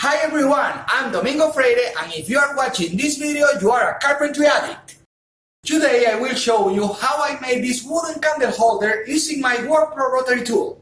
Hi everyone, I'm Domingo Freire and if you are watching this video, you are a carpentry addict. Today I will show you how I made this wooden candle holder using my WorkPro rotary tool.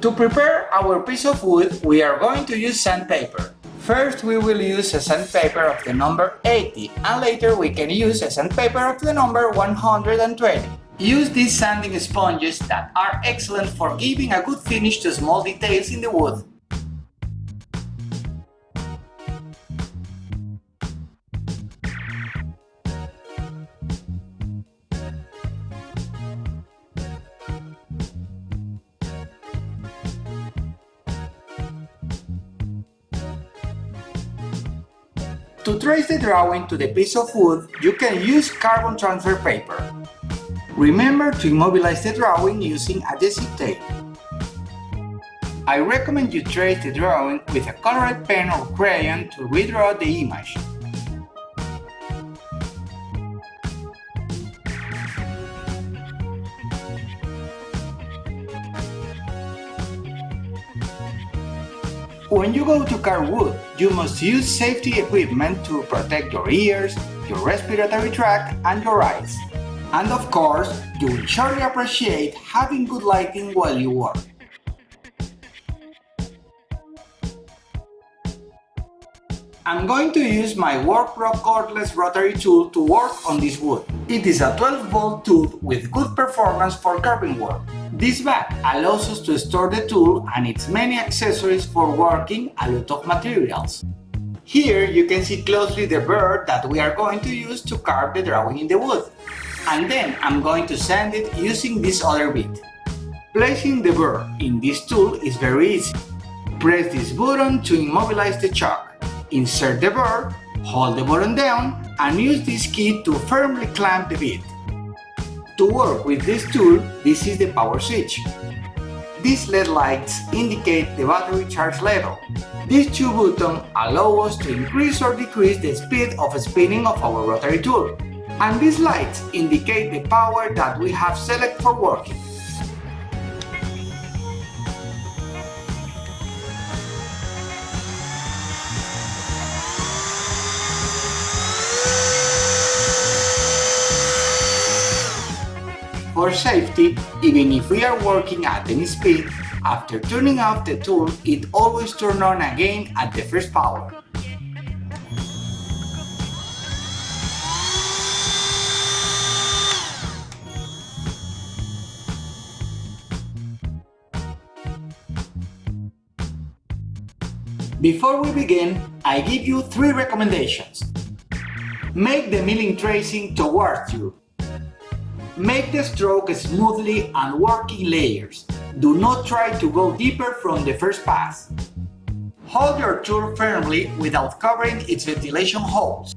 To prepare our piece of wood, we are going to use sandpaper. First we will use a sandpaper of the number 80 and later we can use a sandpaper of the number 120. Use these sanding sponges that are excellent for giving a good finish to small details in the wood. To trace the drawing to the piece of wood, you can use carbon transfer paper. Remember to immobilize the drawing using adhesive tape. I recommend you trace the drawing with a colored pen or crayon to redraw the image. When you go to carve wood, you must use safety equipment to protect your ears, your respiratory tract and your eyes. And of course, you will surely appreciate having good lighting while you work. I'm going to use my WorkPro cordless rotary tool to work on this wood. It is a 12 volt tool with good performance for carving work. This bag allows us to store the tool and its many accessories for working a lot of materials. Here you can see closely the burr that we are going to use to carve the drawing in the wood and then I'm going to sand it using this other bit. Placing the burr in this tool is very easy. Press this button to immobilize the chuck. Insert the burr, hold the button down, and use this key to firmly clamp the bit. To work with this tool, this is the power switch. These LED lights indicate the battery charge level. These two buttons allow us to increase or decrease the speed of spinning of our rotary tool and these lights indicate the power that we have selected for working. For safety, even if we are working at any speed, after turning off the tool, it always turns on again at the first power. Before we begin, I give you three recommendations. Make the milling tracing towards you. Make the stroke smoothly and work in layers. Do not try to go deeper from the first pass. Hold your tool firmly without covering its ventilation holes.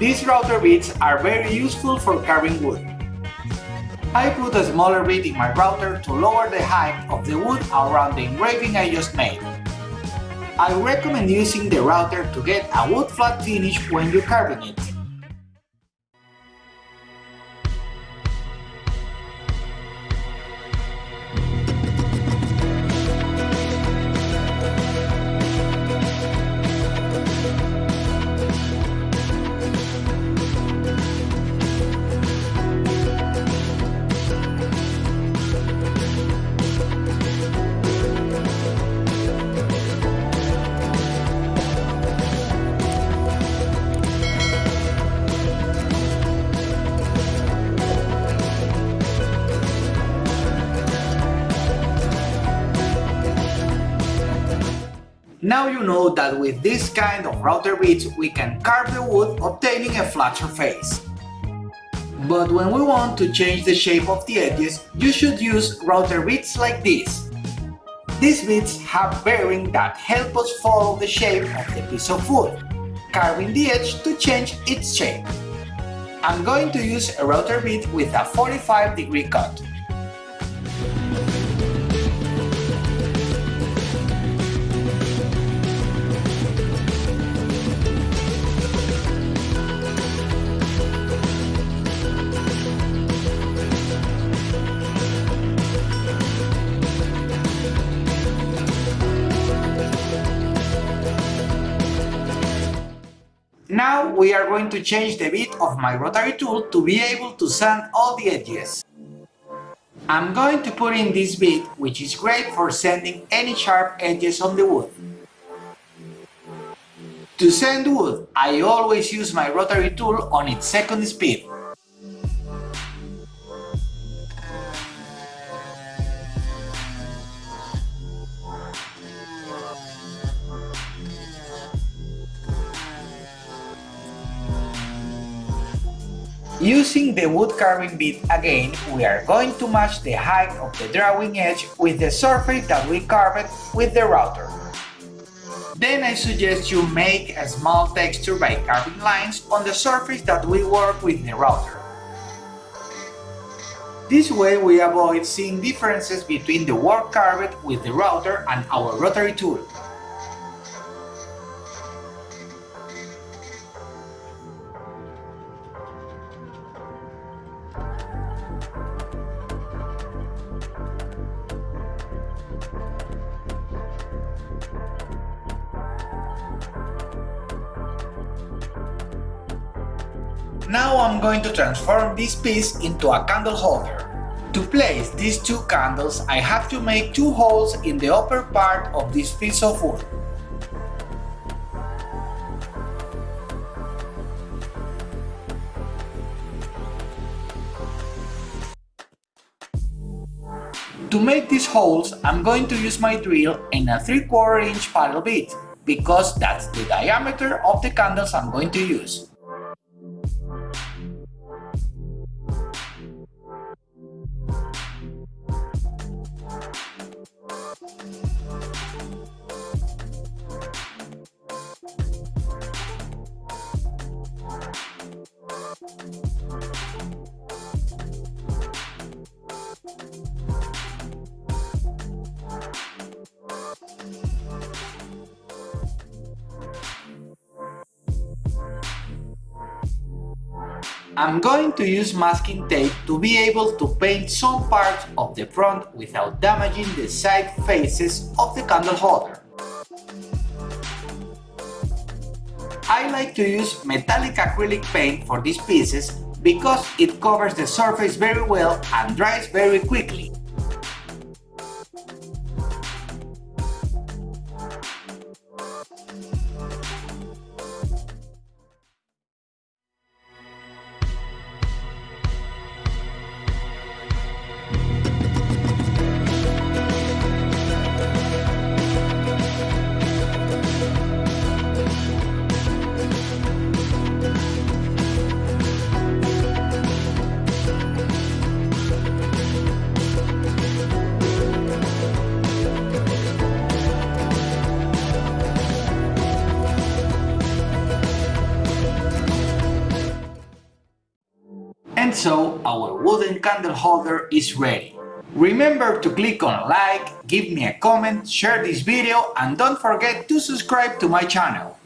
These router bits are very useful for carving wood. I put a smaller bit in my router to lower the height of the wood around the engraving I just made. I recommend using the router to get a wood flat finish when you're carving it. Now you know that with this kind of router bits we can carve the wood obtaining a flat surface. But when we want to change the shape of the edges, you should use router bits like this. These bits have bearing that help us follow the shape of the piece of wood, carving the edge to change its shape. I'm going to use a router bit with a 45 degree cut. We are going to change the bit of my rotary tool to be able to sand all the edges. I'm going to put in this bit, which is great for sanding any sharp edges on the wood. To sand wood, I always use my rotary tool on its second speed. Using the wood carving bit again, we are going to match the height of the drawing edge with the surface that we carved with the router. Then I suggest you make a small texture by carving lines on the surface that we work with the router. This way we avoid seeing differences between the work carved with the router and our rotary tool. Now I'm going to transform this piece into a candle holder. To place these two candles, I have to make two holes in the upper part of this piece of wood. To make these holes, I'm going to use my drill and a 3 4 inch paddle bit, because that's the diameter of the candles I'm going to use. I'm going to use masking tape to be able to paint some parts of the front without damaging the side faces of the candle holder. I like to use metallic acrylic paint for these pieces because it covers the surface very well and dries very quickly. So, our wooden candle holder is ready. Remember to click on like, give me a comment, share this video and don't forget to subscribe to my channel.